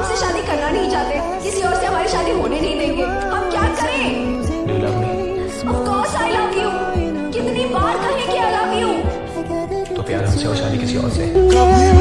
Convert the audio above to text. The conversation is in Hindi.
हमसे शादी करना नहीं चाहते। किसी और से हमारी शादी होने नहीं देंगे। हम क्या करें? कितनी बार कहें कि I love you? तो प्यार हमसे और शादी किसी और से?